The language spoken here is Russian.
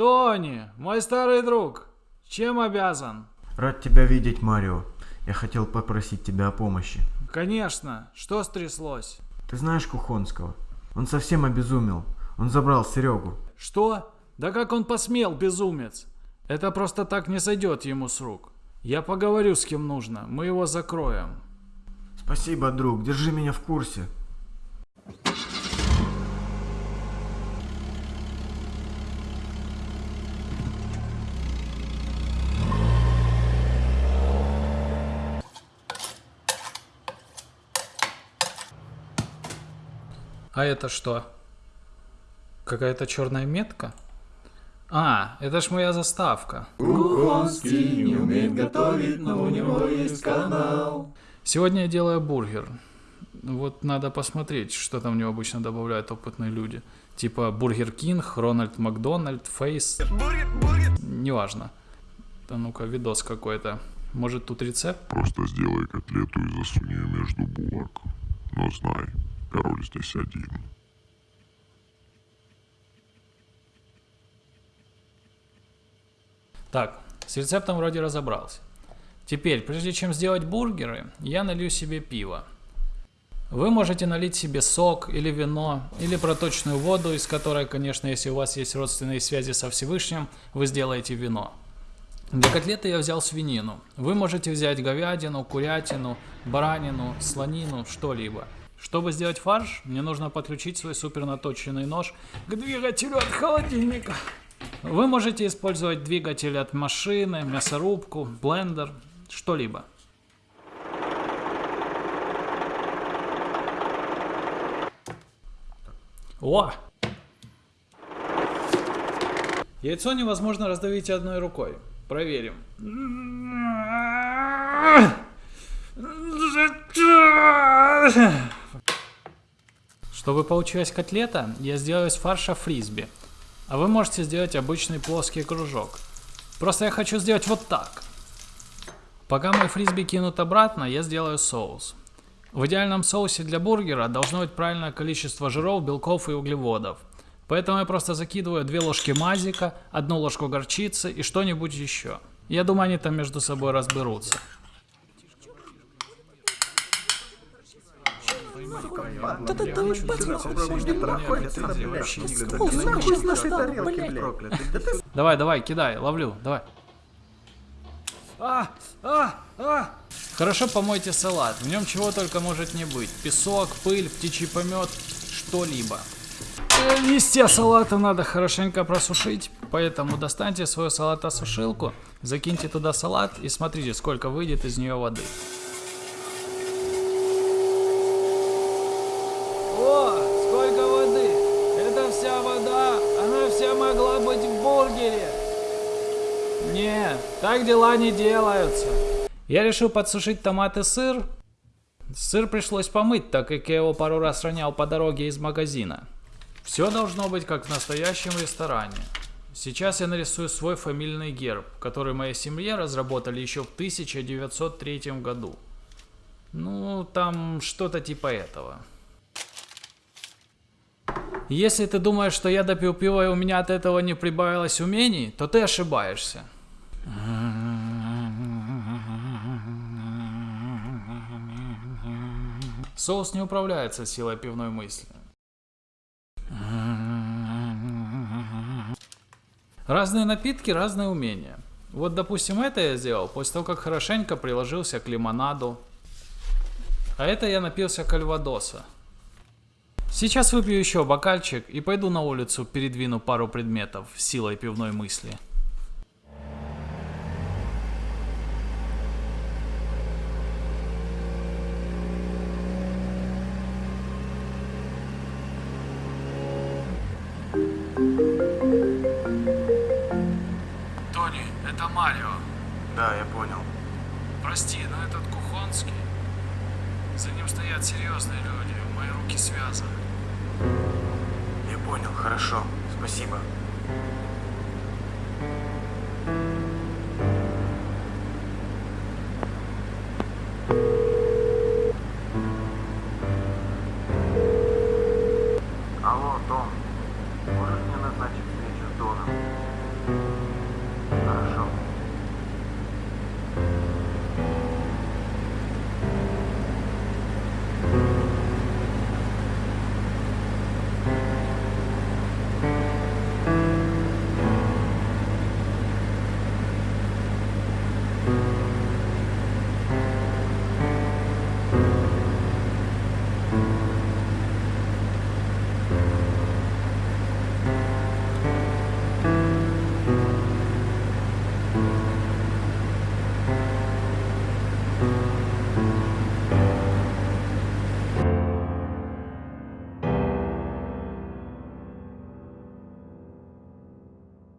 Тони, мой старый друг, чем обязан? Рад тебя видеть, Марио. Я хотел попросить тебя о помощи. Конечно, что стряслось? Ты знаешь Кухонского? Он совсем обезумел. Он забрал Серегу. Что? Да как он посмел, безумец? Это просто так не сойдет ему с рук. Я поговорю с кем нужно, мы его закроем. Спасибо, друг, держи меня в курсе. А это что? Какая-то черная метка? А, это ж моя заставка. Кухонский не умеет готовить, но у него есть канал. Сегодня я делаю бургер. Вот надо посмотреть, что там в него обычно добавляют опытные люди. Типа Бургер Кинг, Рональд Макдональд, Face. Неважно. Да ну-ка, видос какой-то. Может тут рецепт? Просто сделай котлету и засунь ее между булок. Но знай, король здесь один. Так, с рецептом вроде разобрался. Теперь, прежде чем сделать бургеры, я налью себе пиво. Вы можете налить себе сок или вино, или проточную воду, из которой, конечно, если у вас есть родственные связи со Всевышним, вы сделаете вино. Для котлеты я взял свинину. Вы можете взять говядину, курятину, баранину, слонину, что-либо. Чтобы сделать фарш, мне нужно подключить свой супернаточенный нож к двигателю от холодильника. Вы можете использовать двигатель от машины, мясорубку, блендер, что-либо. О! Яйцо невозможно раздавить одной рукой. Проверим. Чтобы получилась котлета, я сделаю из фарша фрисби. А вы можете сделать обычный плоский кружок. Просто я хочу сделать вот так. Пока мой фрисби кинут обратно, я сделаю соус. В идеальном соусе для бургера должно быть правильное количество жиров, белков и углеводов. Поэтому я просто закидываю две ложки мазика, одну ложку горчицы и что-нибудь еще. Я думаю, они там между собой разберутся. Давай, давай, кидай, ловлю, давай. А, а, а. Хорошо помойте салат, в нем чего только может не быть. Песок, пыль, птичий помет, что-либо. Э, листья салата надо хорошенько просушить, поэтому достаньте свою салатосушилку, закиньте туда салат и смотрите, сколько выйдет из нее воды. О, сколько воды! Это вся вода, она вся могла быть в бургере. Нет, так дела не делаются. Я решил подсушить томат и сыр. Сыр пришлось помыть, так как я его пару раз ронял по дороге из магазина. Все должно быть как в настоящем ресторане. Сейчас я нарисую свой фамильный герб, который моей семье разработали еще в 1903 году. Ну, там что-то типа этого. Если ты думаешь, что я допил пиво и у меня от этого не прибавилось умений, то ты ошибаешься. Соус не управляется силой пивной мысли. Разные напитки, разные умения. Вот, допустим, это я сделал после того, как хорошенько приложился к лимонаду. А это я напился кальвадоса. Сейчас выпью еще бокальчик и пойду на улицу передвину пару предметов силой пивной мысли. Тони, это Марио. Да, я понял. Прости, но этот Кухонский... За ним стоят серьезные люди. Мои руки связаны. Я понял, хорошо. Спасибо. Алло, Дон. Можешь мне назначить встречу с Доном?